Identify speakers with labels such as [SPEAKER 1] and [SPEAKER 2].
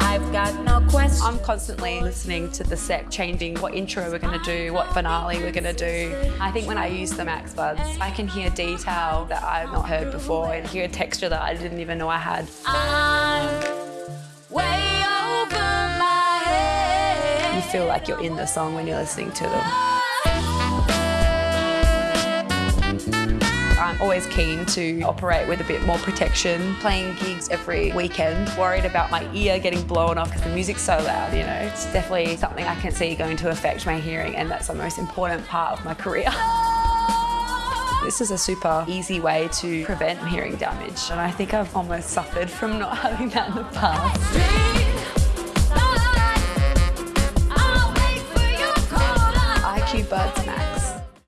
[SPEAKER 1] I've got no question.
[SPEAKER 2] I'm constantly listening to the set, changing what intro we're going to do, what finale we're going to do. I think when I use the Max Buds, I can hear detail that I've not heard before and hear a texture that I didn't even know I had.
[SPEAKER 1] I'm way over my head.
[SPEAKER 2] You feel like you're in the song when you're listening to them. Oh. Always keen to operate with a bit more protection. Playing gigs every weekend. Worried about my ear getting blown off because the music's so loud, you know. It's definitely something I can see going to affect my hearing and that's the most important part of my career. This is a super easy way to prevent hearing damage and I think I've almost suffered from not having that in the past.
[SPEAKER 1] Buds